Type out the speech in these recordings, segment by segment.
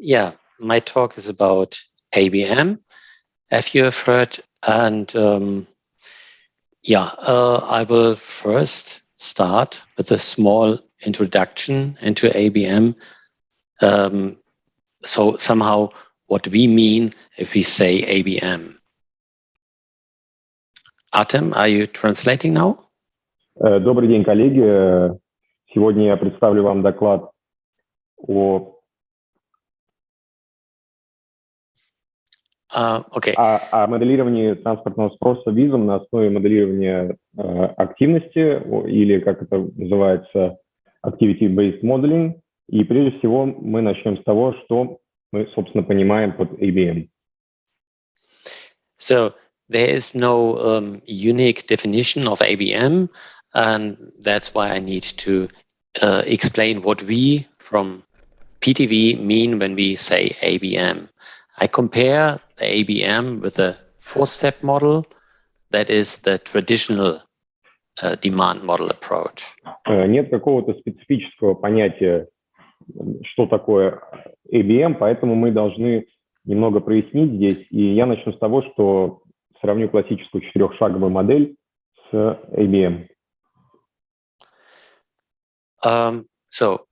yeah, my talk is about ABM, as you have heard, and um, yeah, uh, I will first start with a small introduction into ABM. Um, so somehow what we mean if we say ABM. Artem, are you translating now? Добрый день, коллеги. Сегодня я представлю вам доклад о Uh, okay. о, о моделировании транспортного спроса визом на основе моделирования э, активности, или, как это называется, activity-based modeling. И прежде всего мы начнем с того, что мы, собственно, понимаем под ABM. So there is no um, unique definition of ABM, and that's why I need to uh, explain what we from PTV mean when we say ABM. I compare the ABM with the four-step model, that is the traditional uh, demand model approach. Нет какого-то специфического понятия, что такое ABM, поэтому мы должны немного прояснить здесь. И я начну с того, что сравню классическую четырехшаговую модель с ABM. Um, so,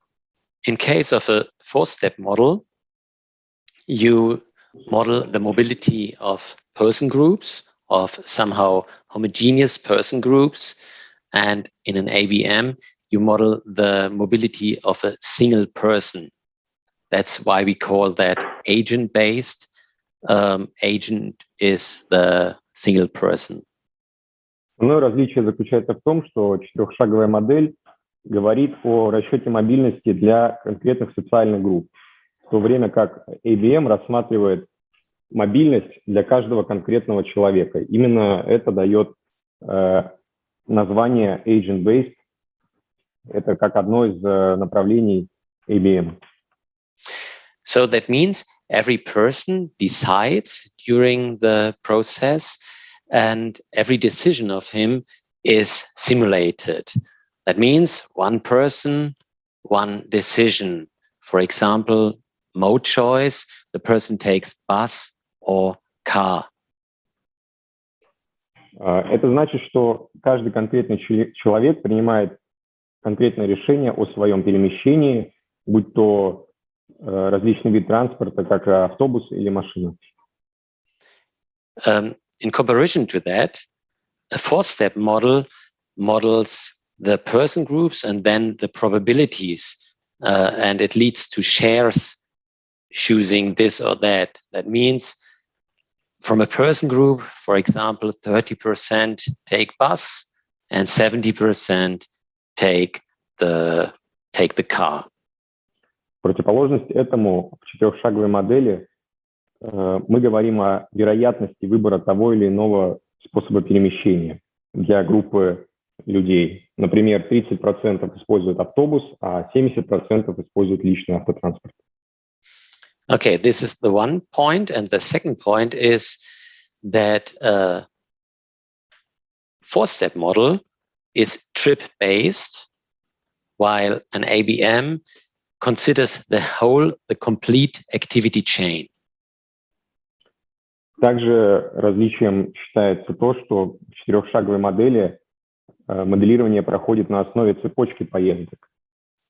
in case of a four-step model, you model the mobility of person groups, of somehow homogeneous person groups, and in an ABM, you model the mobility of a single person. That's why we call that agent-based. Um, agent is the single person. Основное различие заключается в том, что четырехшаговая модель говорит о расчете мобильности для конкретных социальных групп, То время как ABM рассматривает мобильность для каждого конкретного человека. Именно это дает э, название agent-based. Это как одно из э, направлений ABM. So that means every person decides during the process and every decision of him is simulated. That means one person, one decision. For example, mode choice, the person takes bus or car. Это значит, что каждый конкретный человек принимает конкретное решение о своем перемещении, будь то различный вид транспорта, как автобус или машина. Um, in comparison to that, a four-step model models the person groups and then the probabilities, uh, and it leads to shares choosing this or that. That means from a person group, for example, 30% take bus and 70% take the, take the car. Противоположность этому в четырехшаговой модели э, мы говорим о вероятности выбора того или иного способа перемещения для группы людей. Например, 30% используют автобус, а 70% используют личный автотранспорт. Okay, this is the one point. And the second point is that uh, four-step model is trip-based, while an ABM considers the whole, the complete activity chain. Также различием считается то, что в четырехшаговой модели моделирование проходит на основе цепочки поездок,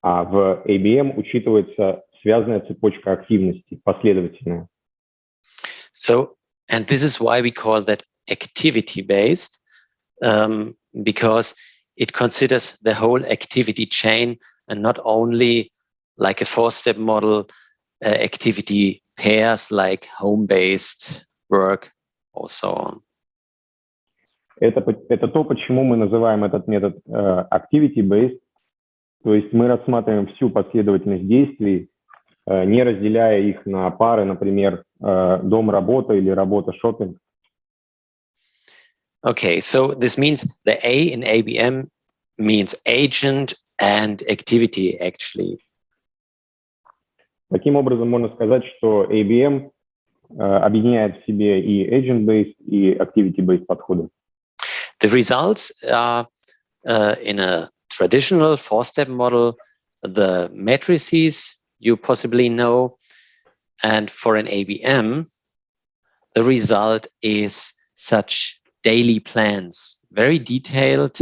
а в ABM учитывается связанная цепочка активностей, последовательная. So, and this is why we call that activity-based, um, because it considers the whole activity chain and not only like a four-step model uh, activity pairs like home-based work or so on. Это, это то, почему мы называем этот метод uh, activity-based, то есть мы рассматриваем всю последовательность действий, не разделяя их на пары, например, дом-работа или работа-шопинг. Okay, so this means the A in ABM means agent and activity actually. Таким образом, можно сказать, что ABM объединяет в себе и agent-based, и activity-based подходы. The results are uh, in a traditional four-step model, the matrices you possibly know And for an ABM, the result is such daily plans, very detailed,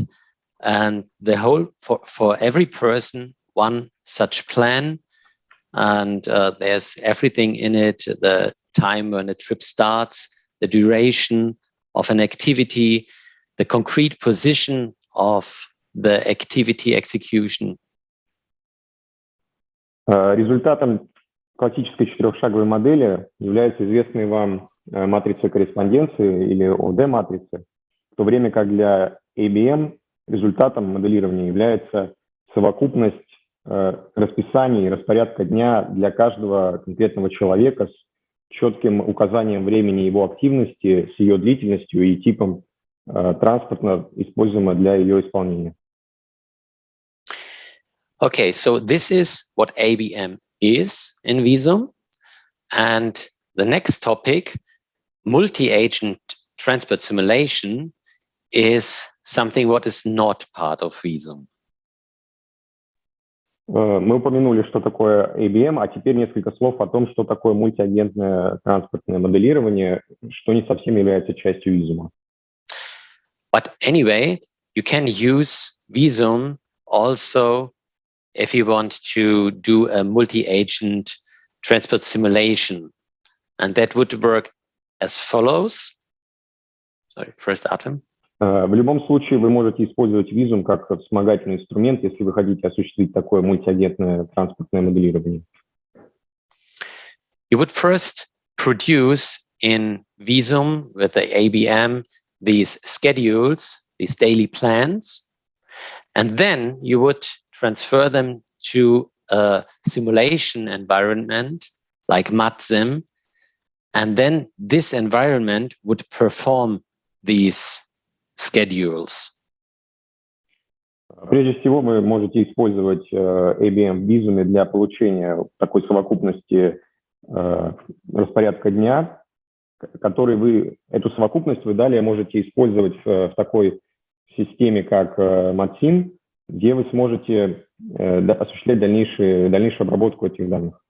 and the whole for, for every person, one such plan. And uh, there's everything in it, the time when a trip starts, the duration of an activity, the concrete position of the activity execution. Результатом классической четырехшаговой модели является известный вам матрица корреспонденции или ОД-матрицы, в то время как для ABM результатом моделирования является совокупность расписаний и распорядка дня для каждого конкретного человека с четким указанием времени его активности, с ее длительностью и типом транспорта, используемого для ее исполнения. Okay, so this is what ABM is in Visum. And the next topic, multi-agent transport simulation, is something what is not part of Visum. Мы упомянули, что такое ABM, а теперь несколько слов о том, что такое мультиагентное транспортное моделирование, что не совсем является частью Visum. But anyway, you can use Visum also if you want to do a multi-agent transport simulation. And that would work as follows. Sorry, first Artem. Э, в любом случае, вы можете использовать визум как вспомогательный инструмент, если вы хотите осуществить такое мультиагентное транспортное моделирование. You would first produce in Visum with the ABM these schedules, these daily plans, and then you would transfer them to a simulation environment like MatSim, and then this environment would perform these schedules. Прежде всего, вы можете использовать ABM в Visum для получения такой совокупности распорядка дня, который вы, эту совокупность вы далее можете использовать в такой системе, как MatSim, где вы сможете осуществлять дальнейшую, дальнейшую обработку этих данных.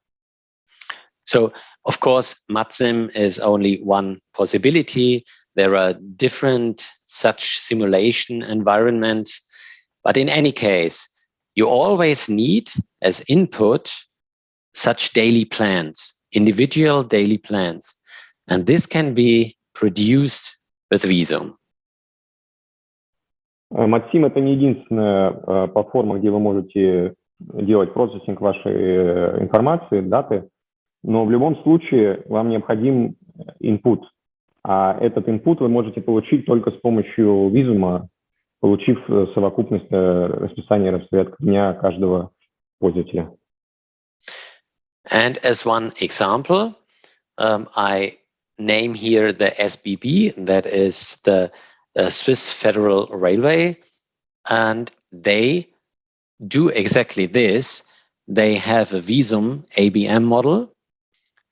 So, of course, MatSim is only one possibility. There are different such simulation environments. But in any case, you always need as input such daily plans, individual daily plans. And this can be produced with Visum. Матсим это не единственная платформа, где вы можете делать процессинг вашей информации, даты, но в любом случае вам необходим input, а этот input вы можете получить только с помощью визума, получив совокупность расписания распорядка дня каждого пользователя. And as one example, um, I name here the SBB, that is the uh, Swiss Federal Railway, and they do exactly this. They have a Visum ABM model,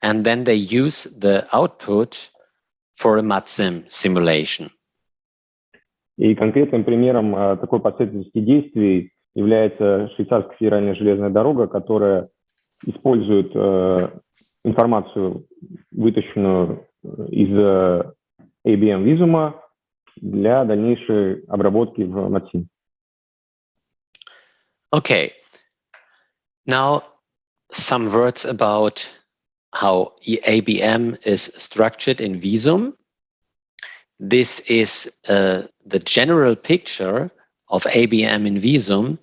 and then they use the output for a MatSim simulation. И конкретным примером такой последовательности действий является швейцарская федеральная железная дорога, которая использует информацию, вытащенную из ABM визума для дальнейшей обработки в Матсин. Okay. Now, some words about how ABM is structured in Visum. This is uh, the general picture of ABM in Visum.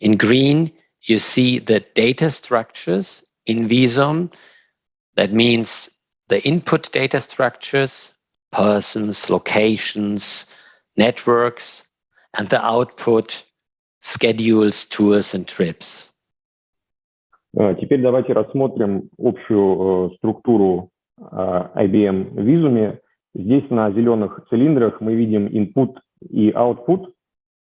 In green, you see the data structures in Visum. That means the input data structures, persons, locations, networks, and the output, schedules, tours, and trips. Теперь давайте рассмотрим общую структуру IBM в. Здесь на зеленых цилиндрах мы видим input и output,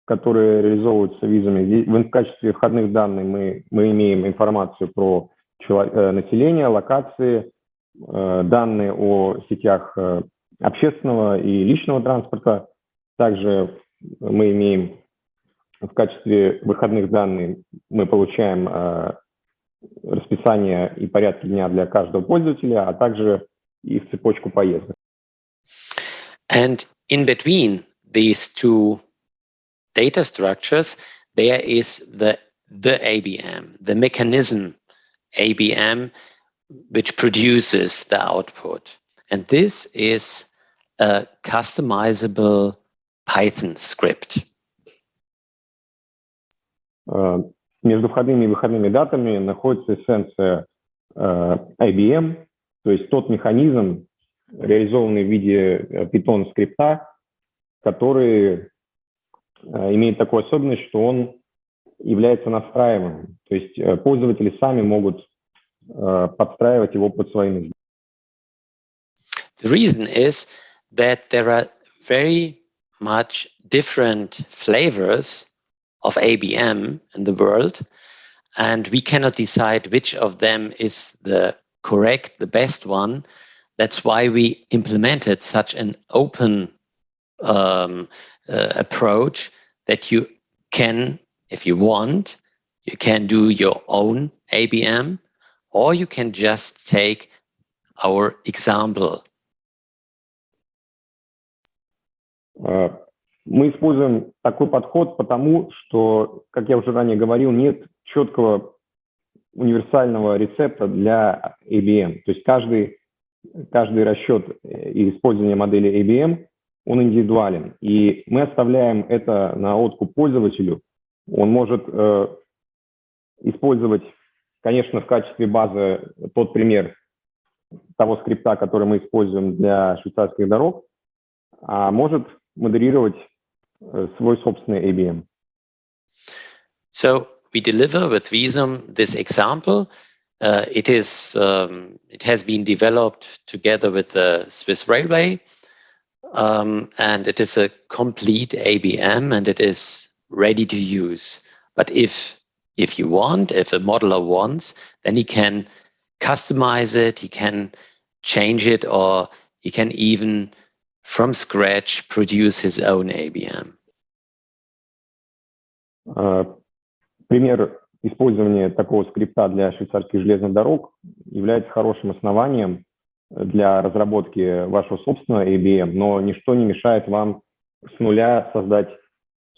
которые реализовываются в Visum. В качестве входных данных мы, мы имеем информацию про население, локации, данные о сетях общественного и личного транспорта. Также мы имеем в качестве выходных данных, мы получаем расписание и порядки дня для каждого пользователя, а также их цепочку поездок. And in between these two data structures, there is the, the ABM, the mechanism ABM, which produces the output. And this is a customizable Python script. Между входными и выходными датами находится эссенция IBM, то есть тот механизм, реализованный в виде Python скрипта, который имеет такую особенность, что он является настраиваемым. То есть пользователи сами могут подстраивать его под свои нужды. The reason is that there are very much different flavors of ABM in the world, and we cannot decide which of them is the correct, the best one. That's why we implemented such an open um, uh, approach that you can, if you want, you can do your own ABM, or you can just take our example Мы используем такой подход потому, что, как я уже ранее говорил, нет четкого универсального рецепта для ABM. То есть каждый, каждый расчет и использование модели ABM, он индивидуален. И мы оставляем это на откуп пользователю. Он может э, использовать, конечно, в качестве базы тот пример того скрипта, который мы используем для швейцарских дорог, а может модерировать свой собственный ABM. So we deliver with Visum this example. Uh, it is um, it has been developed together with the Swiss Railway, um, and it is a complete ABM, and it is ready to use. But if if you want, if a modeler wants, then he can customize it. He can change it, or he can even from scratch produce his own ABM. Пример использования такого скрипта для швейцарских железных дорог является хорошим основанием для разработки вашего собственного ABM, но ничто не мешает вам с нуля создать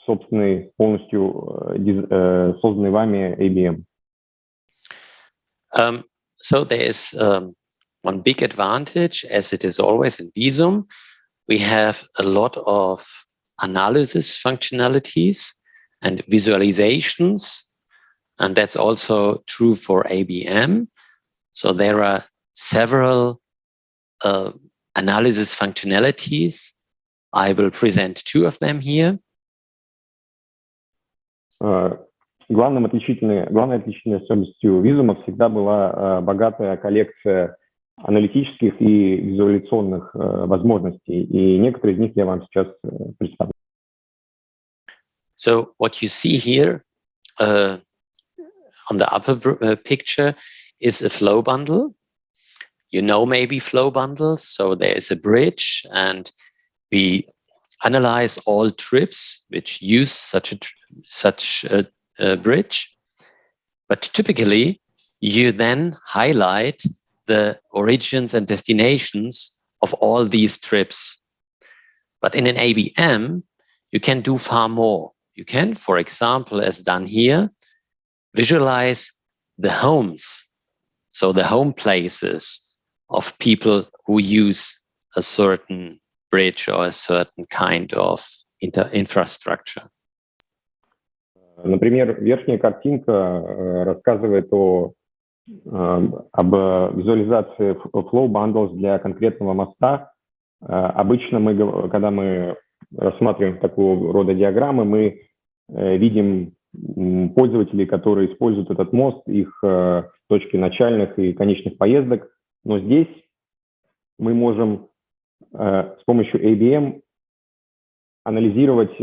собственный, полностью созданный вами ABM. Um, so there is um, one big advantage, as it is always in Visum, we have a lot of analysis functionalities and visualizations. And that's also true for ABM. So there are several uh, analysis functionalities. I will present two of them here. Uh, главным отличительной, главной отличительной особенностью Визума всегда была uh, богатая коллекция аналитических и визуализационных возможностей, и некоторые из них я вам сейчас представлю. So what you see here uh, on the upper uh, picture is a flow bundle. You know maybe flow bundles, so there is a bridge and we analyze all trips which use such a such a, a bridge. But typically, you then highlight the origins and destinations of all these trips. But in an ABM, you can do far more. You can, for example, as done here, visualize the homes. So the home places of people who use a certain bridge or a certain kind of infrastructure. Например, верхняя картинка рассказывает о об визуализации flow bundles для конкретного моста. Обычно мы, когда мы рассматриваем такого рода диаграммы, мы видим пользователей, которые используют этот мост, их точки начальных и конечных поездок. Но здесь мы можем с помощью ABM анализировать,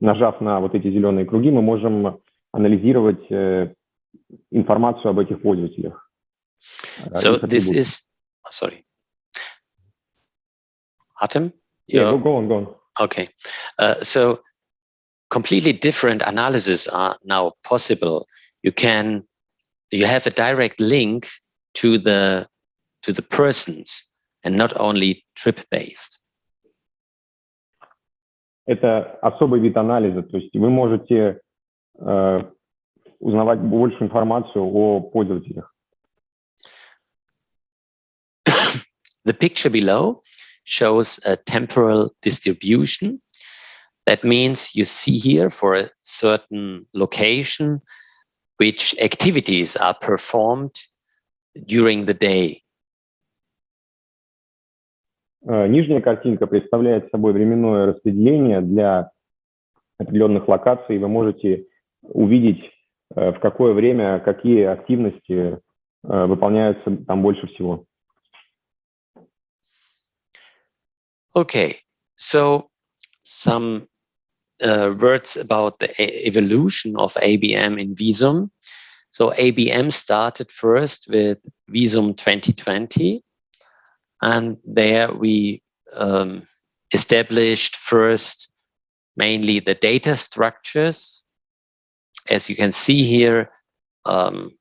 нажав на вот эти зеленые круги, мы можем анализировать информацию об этих пользователях. So this is, sorry. Atem? Yeah, go, go on, go on. Okay. Uh, so completely different analysis are now possible. You can you have a direct link to the to the persons and not only trip based. Это особый вид анализа, то есть вы можете э, узнавать больше информацию о пользователях. The picture below shows a temporal distribution. That means you see here for a certain location which activities are performed during the day. Нижняя картинка представляет собой временное распределение для определенных локаций. Вы можете увидеть, в какое время какие активности выполняются там больше всего. Okay, so some uh, words about the evolution of ABM in Visum. So ABM started first with Visum 2020, and there we um, established first mainly the data structures. As you can see here, um,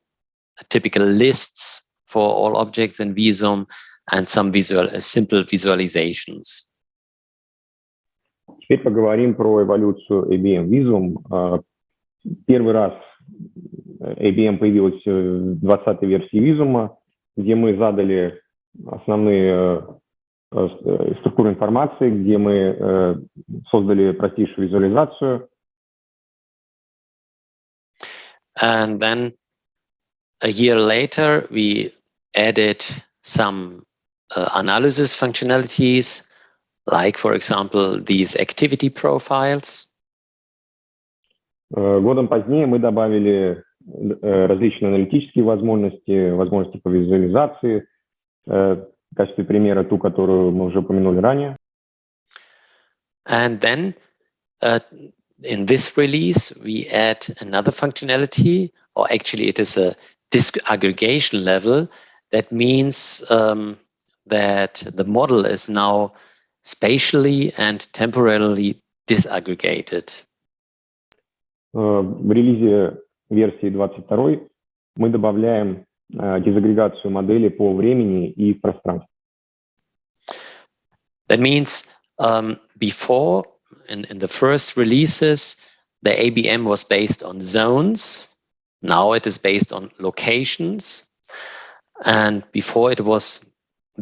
typical lists for all objects in Visum and some visual, uh, simple visualizations. Теперь поговорим про эволюцию ABM Visum. Первый раз ABM появилась в 20 версии Visum, где мы задали основные структуры информации, где мы создали простейшую визуализацию. And then a year later, we added some uh, analysis functionalities like, for example, these activity profiles. Годом позднее мы добавили различные аналитические возможности, возможности по визуализации, в качестве примера ту, которую мы уже упомянули ранее. And then uh, in this release, we add another functionality, or actually it is a disk aggregation level. That means um, that the model is now spatially and temporarily disaggregated. В релизе версии 22 мы добавляем дезагрегацию модели по времени и пространству. That means um, before, in, in the first releases, the ABM was based on zones. Now it is based on locations. And before it was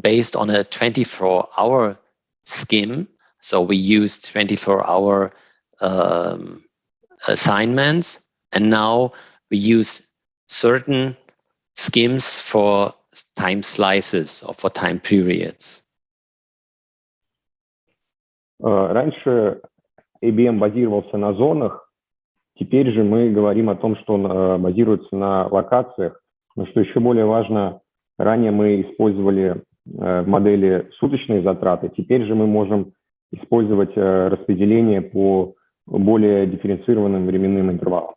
based on a 24 hour scheme. So we used 24 hour um, assignments. And now we use certain schemes for time slices or for time periods. Раньше IBM базировался на зонах, теперь же мы говорим о том, что он базируется на локациях. Но что еще более важно, ранее мы использовали в модели суточные затраты. Теперь же мы можем использовать распределение по более дифференцированным временным интервалам.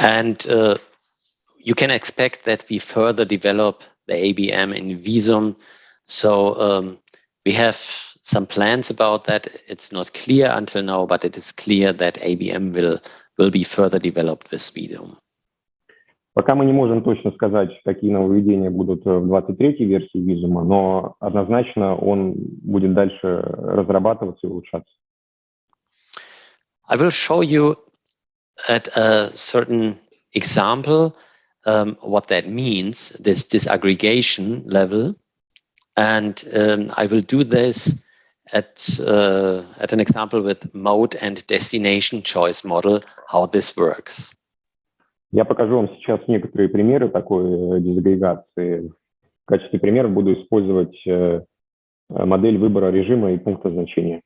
And uh, you can expect that we further develop the ABM in Visum. So um, we have some plans about that. It's not clear until now, but it is clear that ABM will will be further developed with Visum. Пока мы не можем точно сказать, какие нововведения будут в 23-й версии визума, но однозначно он будет дальше разрабатываться и улучшаться. I will show you at a certain example um, what that means, this disaggregation level. And um, I will do this at, uh, at an example with mode and destination choice model, how this works. Я покажу вам сейчас некоторые примеры такой дезагрегации. В качестве примера буду использовать модель выбора режима и пункта значения.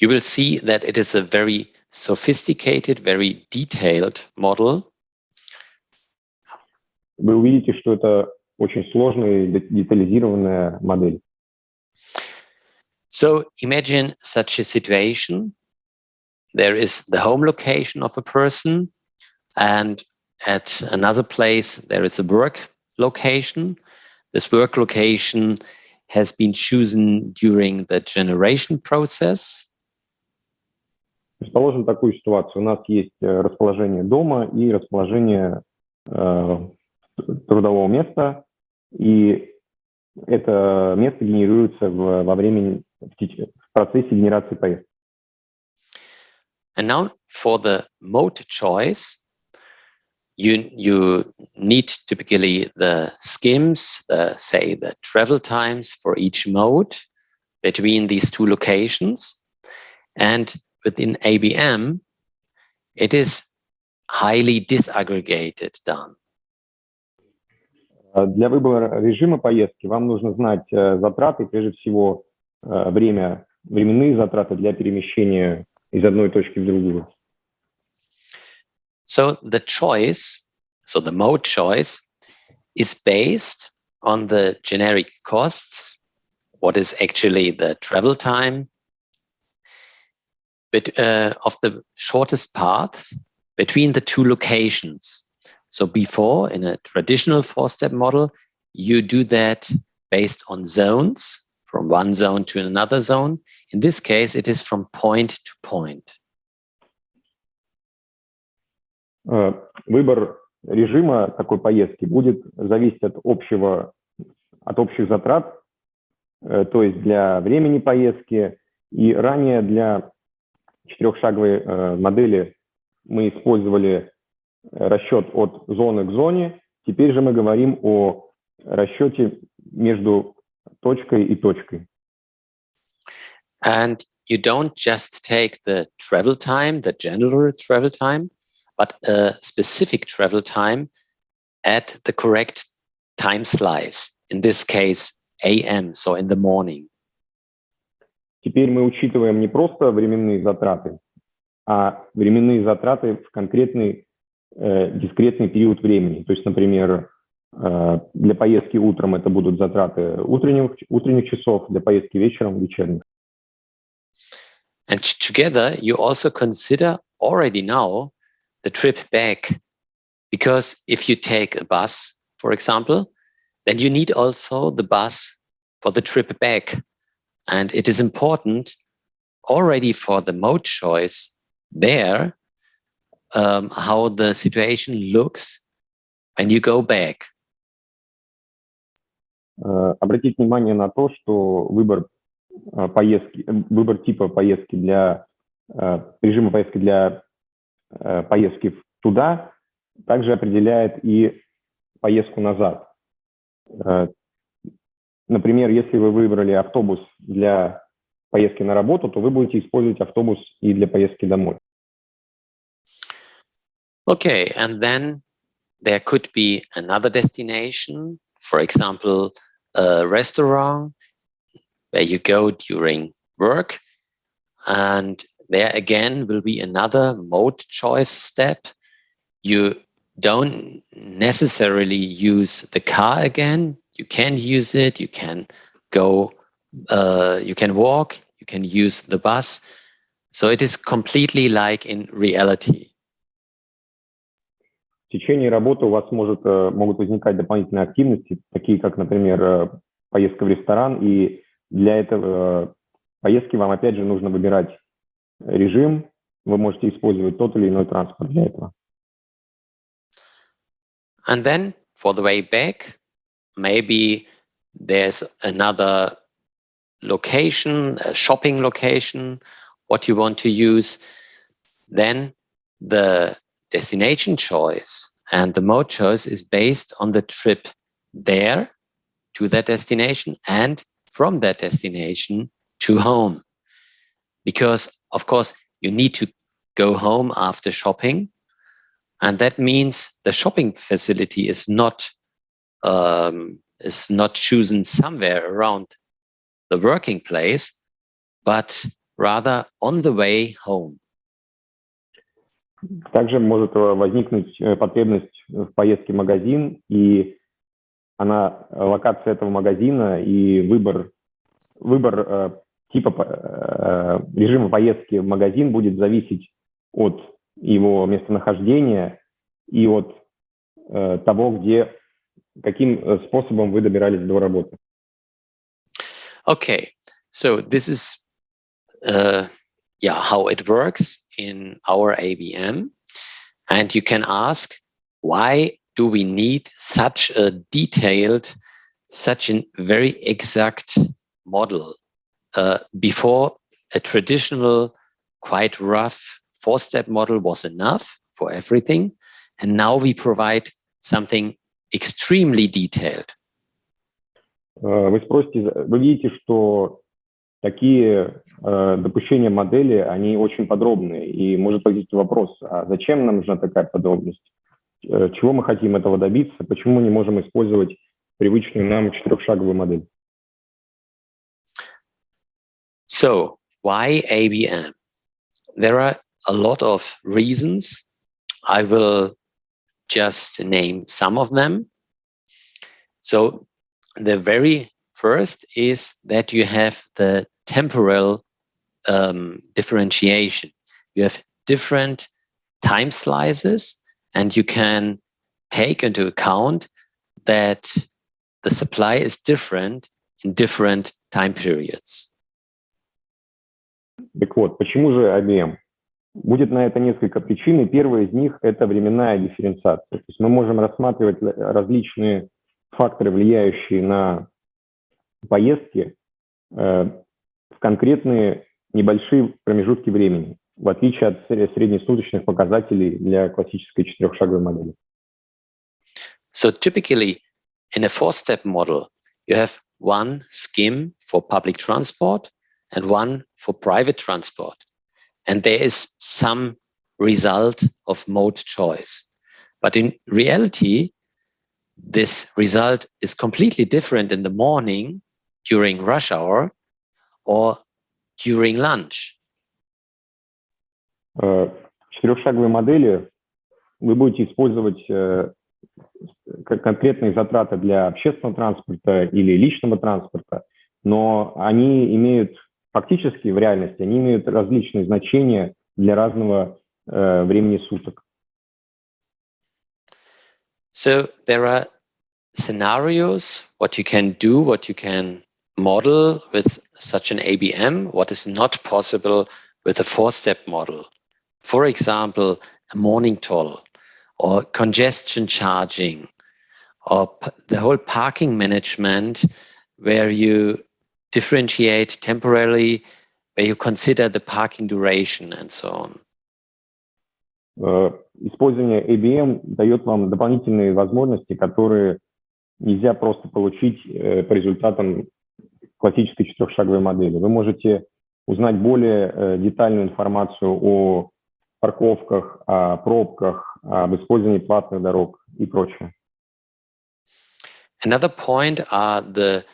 You will see that it is a very sophisticated, very detailed model. Вы увидите, что это очень сложная и детализированная модель. So imagine such a situation. There is the home location of a person, and at another place, there is a work location. This work location has been chosen during the generation process. Предположим такую ситуацию. У нас есть расположение дома и расположение э, трудового места, и это место генерируется в, во времени, в, процессе генерации поездки. And now for the mode choice, you, you need typically the skims, uh, say the travel times for each mode between these two locations. And within ABM, it is highly disaggregated done. Для выбора режима поездки вам нужно знать затраты, прежде всего время, временные затраты для перемещения из одной точки в другую. So the choice, so the mode choice is based on the generic costs, what is actually the travel time, but uh, of the shortest paths between the two locations. So before, in a traditional four-step model, you do that based on zones, from one zone to another zone. In this case, it is from point to point. Выбор режима такой поездки будет зависеть от общего, от общих затрат, то есть для времени поездки. И ранее для четырехшаговой модели мы использовали расчет от зоны к зоне. Теперь же мы говорим о расчете между точкой и точкой. And you don't just take the travel time, the general travel time, but a specific travel time at the correct time slice. In this case, AM, so in the morning. Теперь мы учитываем не просто временные затраты, а временные затраты в конкретный э, дискретный период времени. То есть, например, для поездки утром это будут затраты утренних, утренних часов, для поездки вечером вечерних. And together you also consider already now the trip back. Because if you take a bus, for example, then you need also the bus for the trip back. And it is important already for the mode choice there um, how the situation looks when you go back. Uh, обратить внимание на то, что выбор uh, поездки, выбор типа поездки для режима поездки для поездки туда также определяет и поездку назад. Например, если вы выбрали автобус для поездки на работу, то вы будете использовать автобус и для поездки домой. Okay, and then there could be another destination, for example, a restaurant where you go during work and there again will be another mode choice step. You don't necessarily use the car again. You can use it. You can go, uh, you can walk, you can use the bus. So it is completely like in reality. В течение работы у вас может, могут возникать дополнительные активности, такие как, например, поездка в ресторан. И для этого поездки вам, опять же, нужно выбирать режим, вы можете использовать тот или иной транспорт для этого. And then for the way back, maybe there's another location, a shopping location, what you want to use. Then the destination choice and the mode choice is based on the trip there to that destination and from that destination to home. Because of course, you need to go home after shopping. And that means the shopping facility is not um, is not chosen somewhere around the working place, but rather on the way home. Также может возникнуть потребность в поездке в магазин, и она, локация этого магазина и выбор, выбор типа э, режима поездки в магазин будет зависеть от его местонахождения и от э, того, где, каким э, способом вы добирались до работы. Okay, so this is uh, yeah how it works in our ABM, and you can ask why do we need such a detailed, such a very exact model? Uh, before a traditional, quite rough four-step model was enough for everything. And now we provide something extremely detailed. Вы спросите, вы видите, что такие э, допущения модели, они очень подробные, и может возникнуть вопрос, а зачем нам нужна такая подробность? Э, чего мы хотим этого добиться? Почему мы не можем использовать привычную нам четырехшаговую модель? So, why ABM? There are a lot of reasons. I will just name some of them. So the very first is that you have the temporal um, differentiation. You have different time slices and you can take into account that the supply is different in different time periods. Так вот, почему же IBM? Будет на это несколько причин, и первая из них – это временная дифференциация. То есть мы можем рассматривать различные факторы, влияющие на поездки, э, в конкретные небольшие промежутки времени, в отличие от среднесуточных показателей для классической четырехшаговой модели. So typically, in a four-step model, you have one scheme for public transport and one for private transport. And there is some result of mode choice. But in reality, this result is completely different in the morning during rush hour or during lunch. В четырехшаговой модели вы будете использовать конкретные затраты для общественного транспорта или личного транспорта, но они имеют фактически в реальности, они имеют различные значения для разного э, времени суток. So there are scenarios, what you can do, what you can model with such an ABM, what is not possible with a four-step model. For example, a morning toll or congestion charging or the whole parking management where you differentiate temporarily, where you consider the parking duration and so on. Э, использование ABM дает вам дополнительные возможности, которые нельзя просто получить э, по результатам классической четырехшаговой модели. Вы можете узнать более э, детальную информацию о парковках, о пробках, об использовании платных дорог и прочее. Another point are the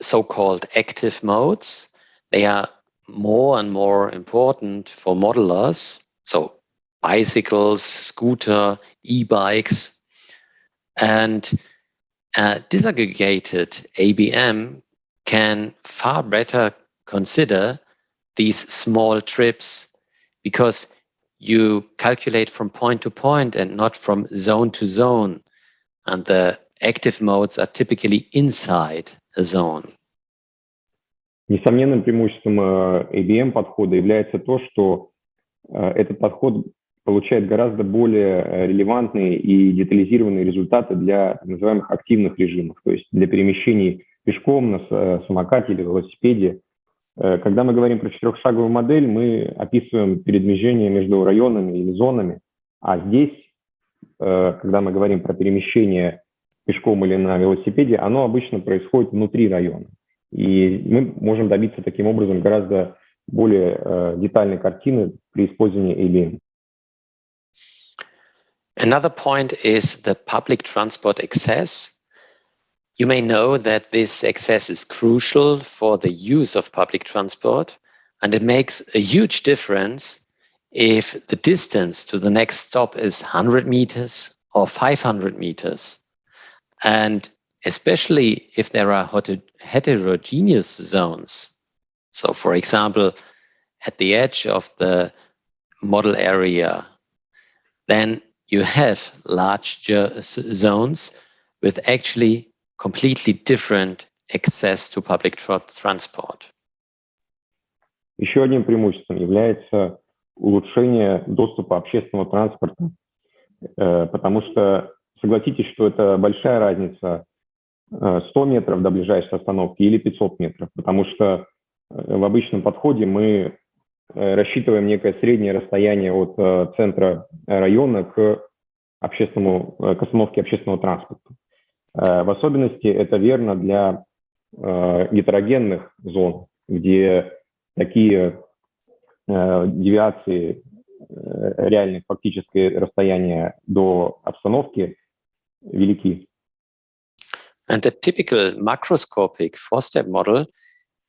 so-called active modes. They are more and more important for modelers. So bicycles, scooter, e-bikes, and uh, disaggregated ABM can far better consider these small trips because you calculate from point to point and not from zone to zone. And the active modes are typically inside a zone. Несомненным преимуществом ABM подхода является то, что этот подход получает гораздо более релевантные и детализированные результаты для так называемых активных режимов, то есть для перемещений пешком, на самокате или велосипеде. Когда мы говорим про четырехшаговую модель, мы описываем передвижение между районами или зонами, а здесь, когда мы говорим про перемещение пешком или на велосипеде, оно обычно происходит внутри района. И мы можем добиться таким образом гораздо более э, детальной картины при использовании ABM. Another point is the public transport access. You may know that this access is crucial for the use of public transport, and it makes a huge difference if the distance to the next stop is 100 meters or 500 meters. And especially if there are heterogeneous zones. So for example, at the edge of the model area, then you have large zones with actually completely different access to public tra transport. Еще одним преимуществом является улучшение доступа общественного транспорта, потому что согласитесь, что это большая разница 100 метров до ближайшей остановки или 500 метров, потому что в обычном подходе мы рассчитываем некое среднее расстояние от центра района к, общественному, к остановке общественного транспорта. В особенности это верно для гетерогенных зон, где такие девиации реальных фактические расстояния до обстановки велики. And the typical macroscopic four-step model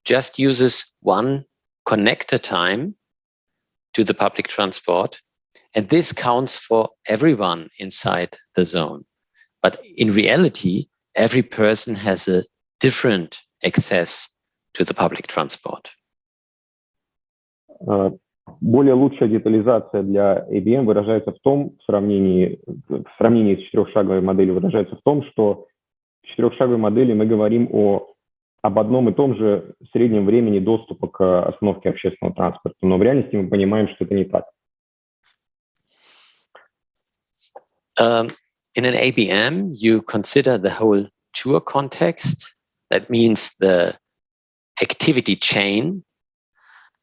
just uses one connector time to the public transport, and this counts for everyone inside the zone. But in reality, every person has a different access to the public transport. Более лучшая детализация для ABM выражается в том, в сравнении, в сравнении с четырехшаговой моделью выражается в том, что в четырехшаговой модели мы говорим о, об одном и том же среднем времени доступа к остановке общественного транспорта, но в реальности мы понимаем, что это не так. Um, in an ABM, you consider the whole tour context. That means the activity chain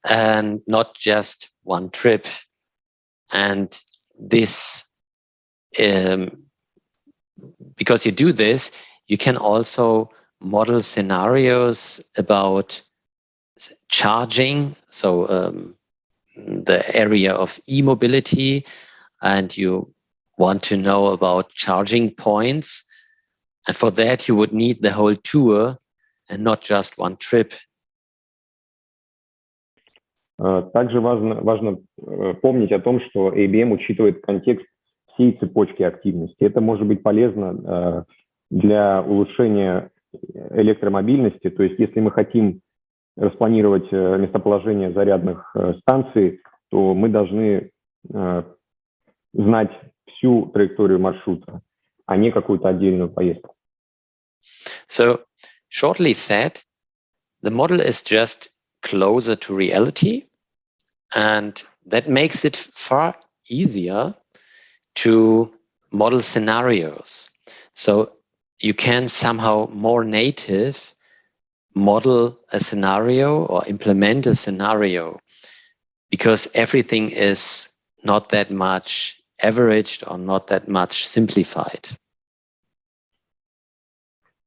and not just one trip. And this, um, because you do this, you can also model scenarios about charging, so um, the area of e-mobility, and you want to know about charging points. And for that, you would need the whole tour and not just one trip. Также важно, важно помнить о том, что ABM учитывает контекст всей цепочки активности. Это может быть полезно для улучшения электромобильности. То есть если мы хотим распланировать местоположение зарядных станций, то мы должны знать всю траекторию маршрута, а не какую-то отдельную поездку. So, shortly said, the model is just closer to reality. And that makes it far easier to model scenarios. So you can somehow more native model a scenario or implement a scenario because everything is not that much averaged or not that much simplified.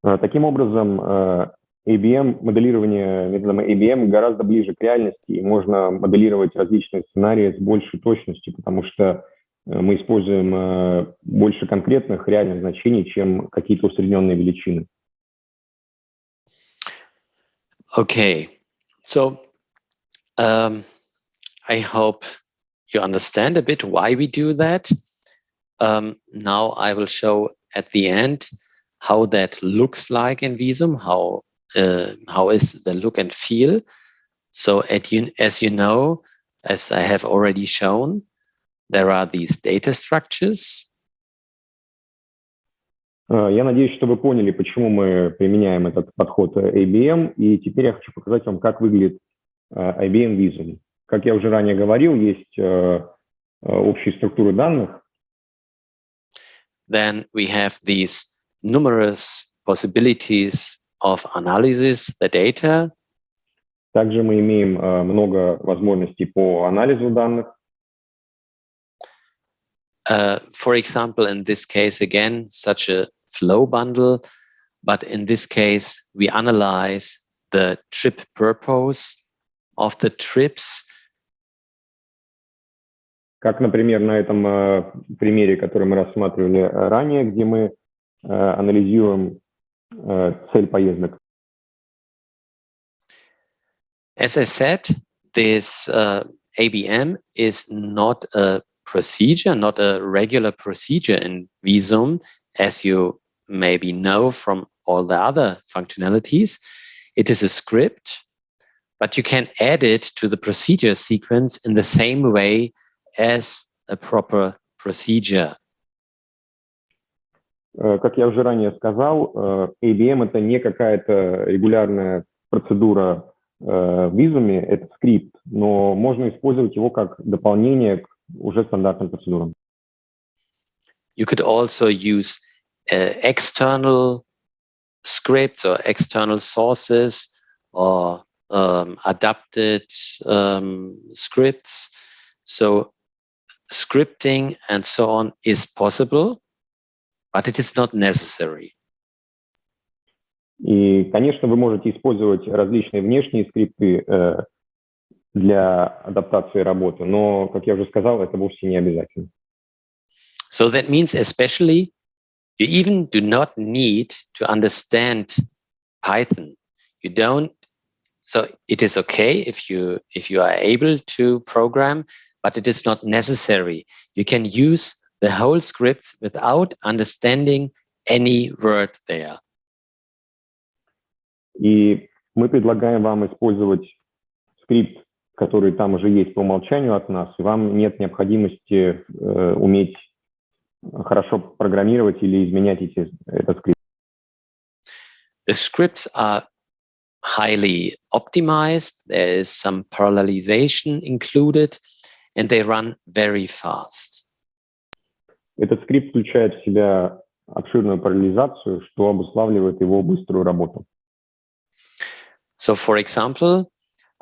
Таким образом, ABM, моделирование методом ABM гораздо ближе к реальности, и можно моделировать различные сценарии с большей точностью, потому что мы используем больше конкретных реальных значений, чем какие-то усредненные величины. Okay, so um, I hope you understand a bit why we do that. Um, now I will show at the end how that looks like in Visum, how uh, how is the look and feel. So at you, as you know, as I have already shown, there are these data structures. Э, я надеюсь, что вы поняли, почему мы применяем этот подход э, ABM, и теперь я хочу показать вам, как выглядит э, ABM Visum. Как я уже ранее говорил, есть общие структуры данных. Then we have these numerous possibilities of analysis the data. Также мы имеем много возможностей по анализу данных. Uh, for example, in this case, again, such a flow bundle, but in this case, we analyze the trip purpose of the trips. Как, например, на этом примере, который мы рассматривали ранее, где мы анализируем цель поездок? As I said, this uh, ABM is not a procedure, not a regular procedure in Visum, as you maybe know from all the other functionalities. It is a script, but you can add it to the procedure sequence in the same way as a proper procedure. Как я уже ранее сказал, ABM – это не какая-то регулярная процедура в визуме, это скрипт, но можно использовать его как дополнение к уже стандартным процедурам. You could also use uh, external scripts or external sources or um, adapted um, scripts. So scripting and so on is possible, but it is not necessary. И, конечно, вы можете использовать различные внешние скрипты э, для адаптации работы, но, как я уже сказал, это вовсе не обязательно. So that means especially you even do not need to understand Python. You don't, so it is okay if you, if you are able to program, but it is not necessary. You can use the whole script without understanding any word there. И мы предлагаем вам использовать скрипт, который там уже есть по умолчанию от нас, и вам нет необходимости э, уметь хорошо программировать или изменять эти, этот скрипт. The scripts are highly optimized. There is some parallelization included, and they run very fast. Этот скрипт включает в себя обширную параллелизацию, что обуславливает его быструю работу. So, for example,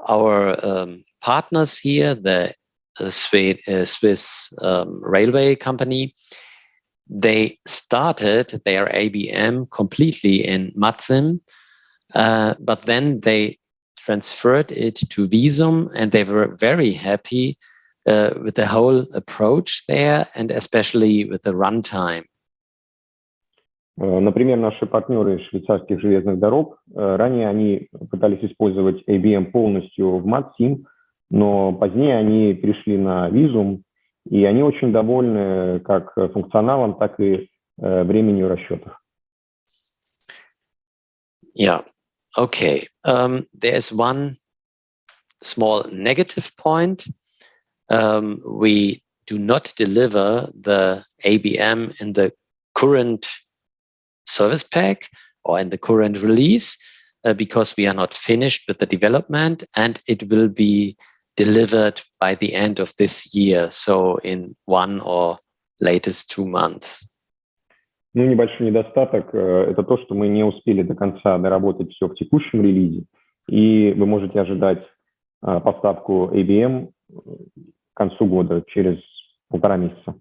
our um, partners here, the uh, Swiss, uh, Swiss um, railway company, they started their ABM completely in Matzim, uh, but then they transferred it to Visum and they were very happy uh, with the whole approach there and especially with the runtime. Например, наши партнеры из швейцарских железных дорог, ранее они пытались использовать ABM полностью в MatSim, но позднее они перешли на Visum, и они очень довольны как функционалом, так и временем расчетов. Yeah, okay. Um, there's one small negative point. Um, we do not deliver the ABM in the current service pack or in the current release uh, because we are not finished with the development and it will be delivered by the end of this year, so in one or latest two months. Ну, небольшой недостаток э, – это то, что мы не успели до конца доработать все в текущем релизе, и вы можете ожидать э, поставку ABM к концу года, через полтора месяца.